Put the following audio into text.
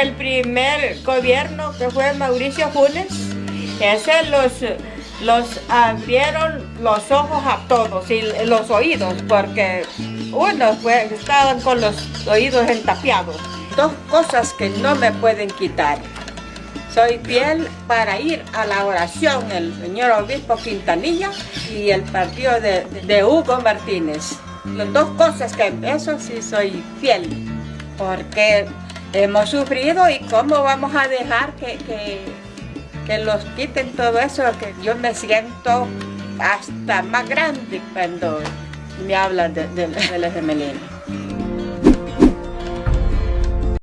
El primer gobierno que fue Mauricio Funes, ese los, los abrieron los ojos a todos y los oídos, porque uno fue, estaban con los oídos entapiados. Dos cosas que no me pueden quitar. Soy fiel para ir a la oración el señor obispo Quintanilla y el partido de, de Hugo Martínez. Las dos cosas que eso sí soy fiel, porque hemos sufrido y cómo vamos a dejar que, que, los quiten todo eso, que yo me siento hasta más grande cuando me hablan de, de, de